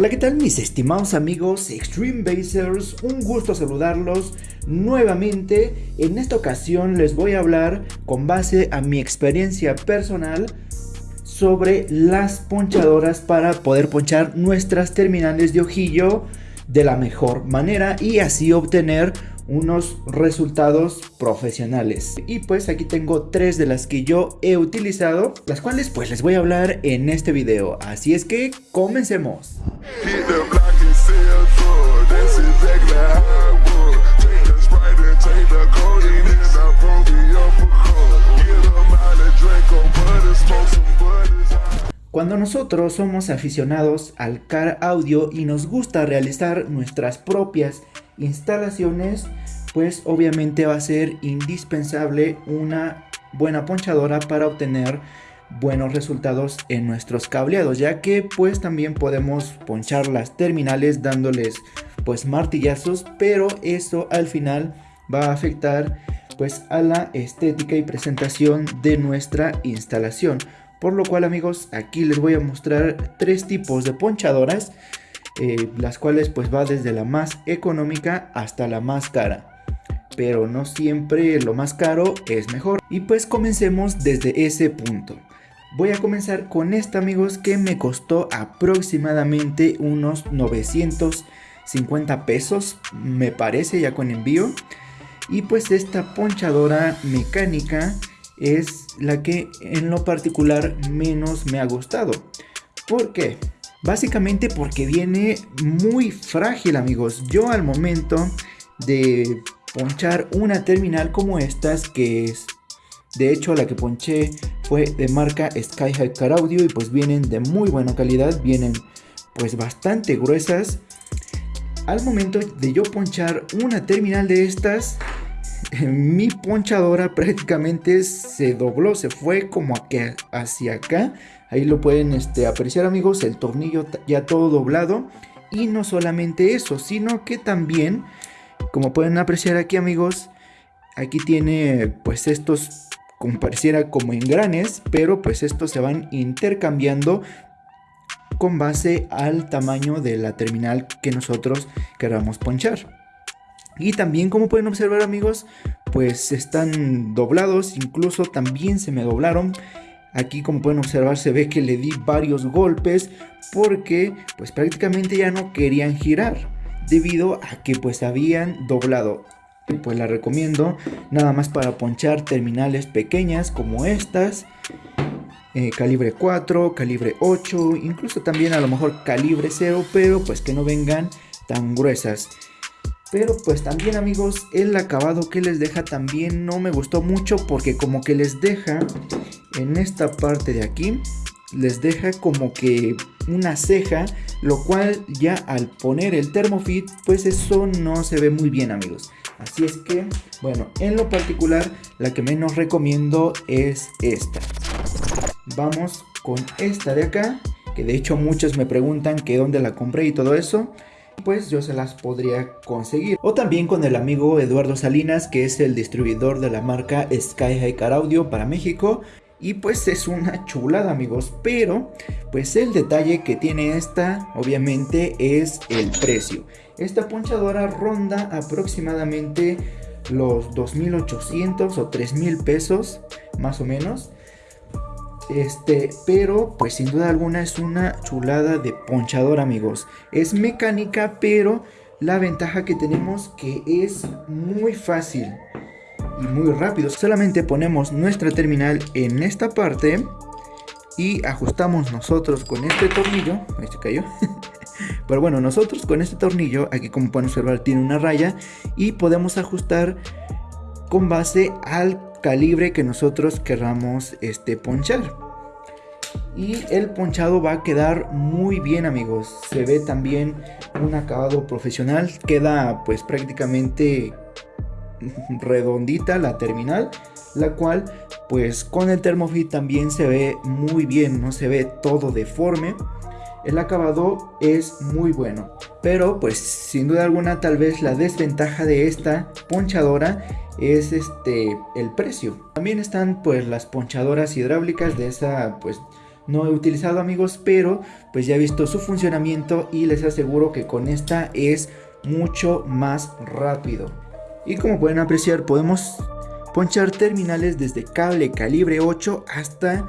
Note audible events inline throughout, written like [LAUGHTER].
Hola, ¿qué tal mis estimados amigos Extreme Basers? Un gusto saludarlos nuevamente. En esta ocasión les voy a hablar con base a mi experiencia personal sobre las ponchadoras para poder ponchar nuestras terminales de ojillo de la mejor manera y así obtener unos resultados profesionales. Y pues aquí tengo tres de las que yo he utilizado, las cuales pues les voy a hablar en este video. Así es que comencemos. Cuando nosotros somos aficionados al car audio y nos gusta realizar nuestras propias instalaciones, pues obviamente va a ser indispensable una buena ponchadora para obtener buenos resultados en nuestros cableados ya que pues también podemos ponchar las terminales dándoles pues martillazos pero eso al final va a afectar pues a la estética y presentación de nuestra instalación por lo cual amigos, aquí les voy a mostrar tres tipos de ponchadoras. Eh, las cuales pues va desde la más económica hasta la más cara. Pero no siempre lo más caro es mejor. Y pues comencemos desde ese punto. Voy a comenzar con esta amigos que me costó aproximadamente unos 950 pesos. Me parece ya con envío. Y pues esta ponchadora mecánica es la que en lo particular menos me ha gustado. ¿Por qué? Básicamente porque viene muy frágil amigos. Yo al momento de ponchar una terminal como estas que es de hecho la que ponché fue de marca Sky High Car Audio y pues vienen de muy buena calidad, vienen pues bastante gruesas. Al momento de yo ponchar una terminal de estas [LAUGHS] mi ponchadora prácticamente se dobló, se fue como hacia acá. Ahí lo pueden este, apreciar amigos, el tornillo ya todo doblado. Y no solamente eso, sino que también, como pueden apreciar aquí amigos, aquí tiene pues estos como pareciera como engranes, pero pues estos se van intercambiando con base al tamaño de la terminal que nosotros queramos ponchar. Y también como pueden observar amigos, pues están doblados, incluso también se me doblaron. Aquí como pueden observar se ve que le di varios golpes porque pues prácticamente ya no querían girar debido a que pues habían doblado. Pues la recomiendo nada más para ponchar terminales pequeñas como estas. Eh, calibre 4, calibre 8, incluso también a lo mejor calibre 0, pero pues que no vengan tan gruesas. Pero pues también amigos, el acabado que les deja también no me gustó mucho porque como que les deja en esta parte de aquí, les deja como que una ceja, lo cual ya al poner el Thermofit, pues eso no se ve muy bien amigos. Así es que, bueno, en lo particular, la que menos recomiendo es esta. Vamos con esta de acá, que de hecho muchos me preguntan que dónde la compré y todo eso pues yo se las podría conseguir. O también con el amigo Eduardo Salinas, que es el distribuidor de la marca Sky High Car Audio para México. Y pues es una chulada amigos, pero pues el detalle que tiene esta obviamente es el precio. Esta ponchadora ronda aproximadamente los 2.800 o 3.000 pesos más o menos. Este, pero pues sin duda alguna es una chulada de ponchador amigos. Es mecánica, pero la ventaja que tenemos que es muy fácil muy rápido. Solamente ponemos nuestra terminal en esta parte y ajustamos nosotros con este tornillo. Ahí se cayó. [LAUGHS] Pero bueno, nosotros con este tornillo, aquí como pueden observar tiene una raya y podemos ajustar con base al calibre que nosotros querramos este, ponchar. Y el ponchado va a quedar muy bien amigos. Se ve también un acabado profesional. Queda pues prácticamente [LAUGHS] redondita la terminal. La cual pues con el Thermofit también se ve muy bien. No se ve todo deforme el acabado es muy bueno. Pero pues sin duda alguna tal vez la desventaja de esta ponchadora es este el precio. También están pues las ponchadoras hidráulicas de esa pues no he utilizado amigos, pero pues ya he visto su funcionamiento y les aseguro que con esta es mucho más rápido. Y como pueden apreciar podemos ponchar terminales desde cable calibre 8 hasta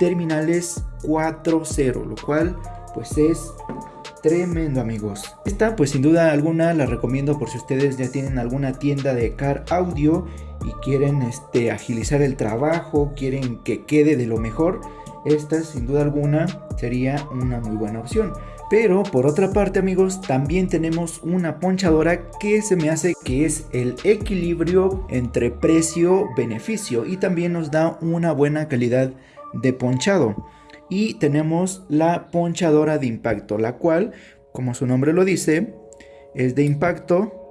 terminales 4.0, lo cual pues es tremendo amigos. Esta pues sin duda alguna la recomiendo por si ustedes ya tienen alguna tienda de car audio y quieren este, agilizar el trabajo, quieren que quede de lo mejor, esta sin duda alguna sería una muy buena opción. Pero por otra parte amigos, también tenemos una ponchadora que se me hace que es el equilibrio entre precio-beneficio y también nos da una buena calidad de ponchado. Y tenemos la ponchadora de impacto, la cual, como su nombre lo dice, es de impacto,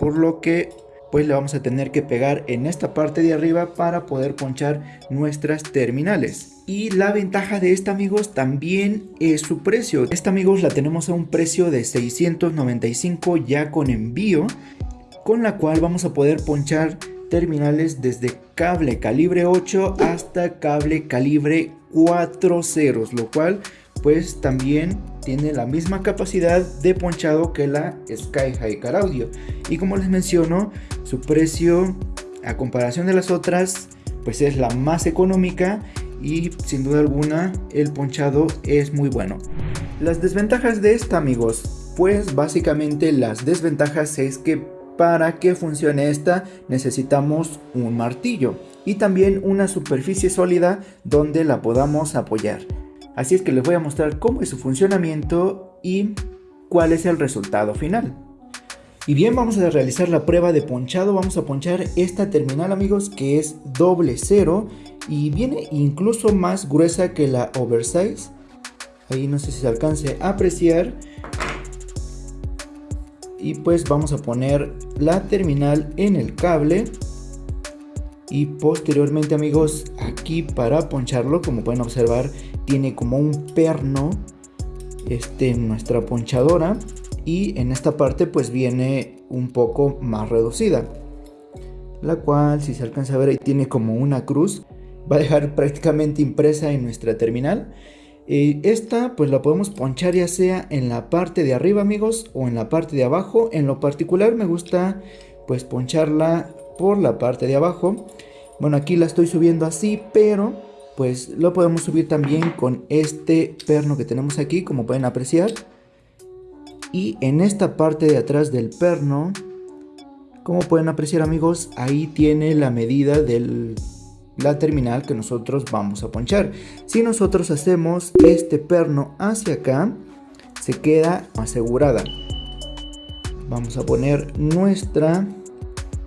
por lo que pues le vamos a tener que pegar en esta parte de arriba para poder ponchar nuestras terminales. Y la ventaja de esta amigos también es su precio. Esta amigos la tenemos a un precio de 695 ya con envío. Con la cual vamos a poder ponchar terminales desde cable calibre 8 hasta cable calibre 4 ceros. Lo cual pues también tiene la misma capacidad de ponchado que la Sky High Car Audio. Y como les menciono, su precio a comparación de las otras pues es la más económica y sin duda alguna el ponchado es muy bueno. Las desventajas de esta amigos, pues básicamente las desventajas es que para que funcione esta necesitamos un martillo y también una superficie sólida donde la podamos apoyar. Así es que les voy a mostrar cómo es su funcionamiento y cuál es el resultado final. Y bien, vamos a realizar la prueba de ponchado. Vamos a ponchar esta terminal, amigos, que es doble cero y viene incluso más gruesa que la oversize ahí no sé si se alcance a apreciar y pues vamos a poner la terminal en el cable y posteriormente amigos para poncharlo como pueden observar tiene como un perno este nuestra ponchadora y en esta parte pues viene un poco más reducida la cual si se alcanza a ver tiene como una cruz va a dejar prácticamente impresa en nuestra terminal. Eh, esta pues la podemos ponchar ya sea en la parte de arriba amigos o en la parte de abajo. En lo particular me gusta pues poncharla por la parte de abajo. Bueno aquí la estoy subiendo así pero pues lo podemos subir también con este perno que tenemos aquí como pueden apreciar. Y en esta parte de atrás del perno como pueden apreciar amigos ahí tiene la medida del la terminal que nosotros vamos a ponchar. Si nosotros hacemos este perno hacia acá, se queda asegurada. Vamos a poner nuestra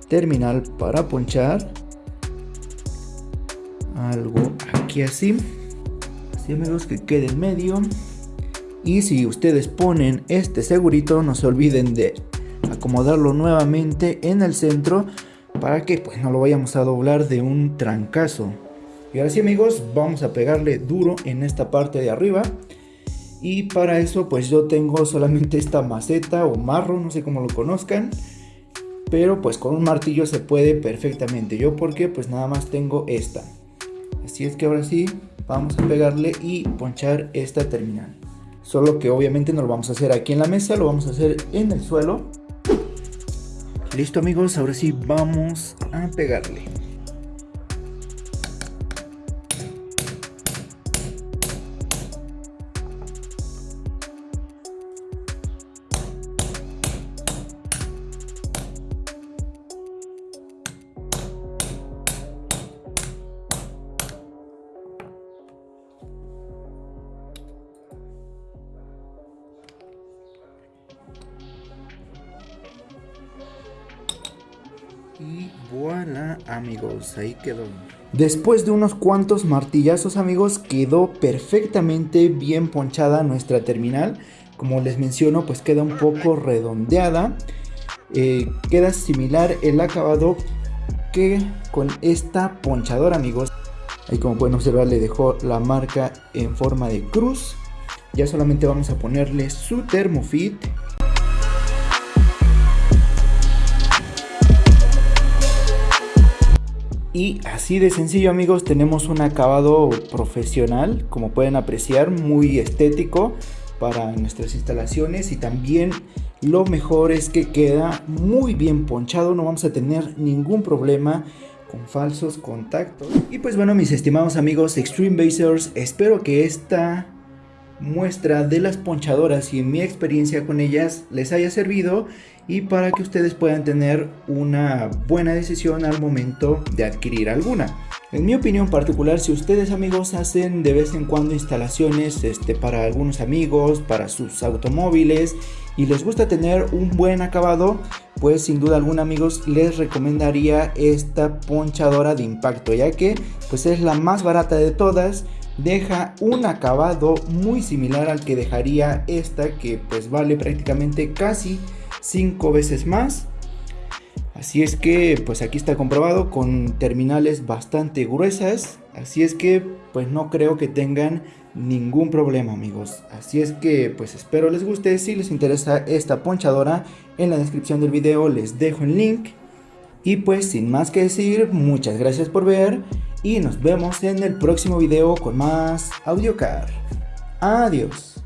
terminal para ponchar. Algo aquí así. Así amigos que quede en medio. Y si ustedes ponen este segurito, no se olviden de acomodarlo nuevamente en el centro para que pues no lo vayamos a doblar de un trancazo. Y ahora sí amigos, vamos a pegarle duro en esta parte de arriba. Y para eso pues yo tengo solamente esta maceta o marro, no sé cómo lo conozcan. Pero pues con un martillo se puede perfectamente. Yo porque pues nada más tengo esta. Así es que ahora sí, vamos a pegarle y ponchar esta terminal. Solo que obviamente no lo vamos a hacer aquí en la mesa, lo vamos a hacer en el suelo. Listo amigos, ahora sí vamos a pegarle. Voilà amigos, ahí quedó. Después de unos cuantos martillazos amigos, quedó perfectamente bien ponchada nuestra terminal. Como les menciono, pues queda un poco redondeada. Eh, queda similar el acabado que con esta ponchadora amigos. Ahí como pueden observar le dejó la marca en forma de cruz. Ya solamente vamos a ponerle su termofit Y así de sencillo amigos, tenemos un acabado profesional, como pueden apreciar, muy estético para nuestras instalaciones y también lo mejor es que queda muy bien ponchado, no vamos a tener ningún problema con falsos contactos. Y pues bueno mis estimados amigos Extreme Basers, espero que esta muestra de las ponchadoras y mi experiencia con ellas les haya servido y para que ustedes puedan tener una buena decisión al momento de adquirir alguna. En mi opinión particular, si ustedes amigos hacen de vez en cuando instalaciones este, para algunos amigos, para sus automóviles y les gusta tener un buen acabado, pues sin duda alguna amigos les recomendaría esta ponchadora de impacto ya que pues es la más barata de todas deja un acabado muy similar al que dejaría esta que pues vale prácticamente casi 5 veces más. Así es que pues aquí está comprobado con terminales bastante gruesas. Así es que pues no creo que tengan ningún problema amigos. Así es que pues espero les guste. Si les interesa esta ponchadora en la descripción del video les dejo el link. Y pues sin más que decir muchas gracias por ver y nos vemos en el próximo video con más AudioCar. Adiós